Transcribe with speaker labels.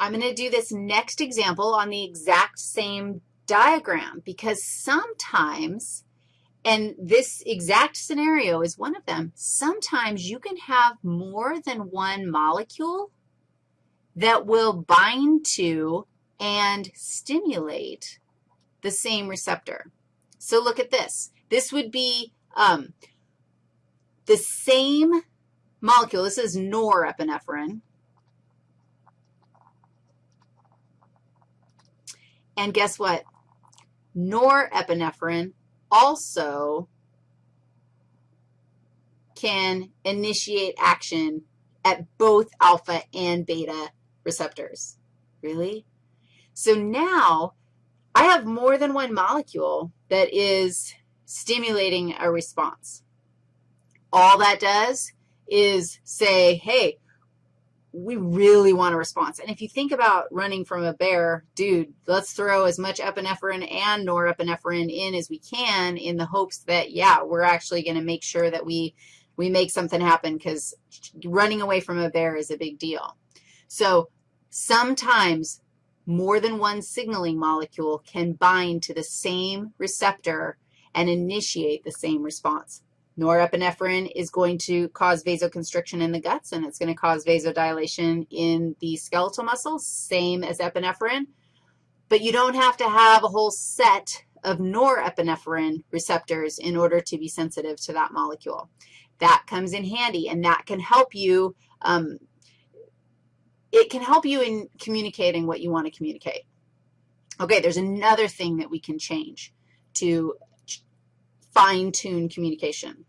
Speaker 1: I'm going to do this next example on the exact same diagram because sometimes, and this exact scenario is one of them, sometimes you can have more than one molecule that will bind to and stimulate the same receptor. So look at this. This would be um, the same molecule. This is norepinephrine. And guess what? Norepinephrine also can initiate action at both alpha and beta receptors. Really? So now I have more than one molecule that is stimulating a response. All that does is say, hey, we really want a response. And if you think about running from a bear, dude, let's throw as much epinephrine and norepinephrine in as we can in the hopes that, yeah, we're actually going to make sure that we, we make something happen because running away from a bear is a big deal. So sometimes more than one signaling molecule can bind to the same receptor and initiate the same response. Norepinephrine is going to cause vasoconstriction in the guts, and it's going to cause vasodilation in the skeletal muscles, same as epinephrine. But you don't have to have a whole set of norepinephrine receptors in order to be sensitive to that molecule. That comes in handy, and that can help you, um, it can help you in communicating what you want to communicate. Okay, there's another thing that we can change to fine-tune communication.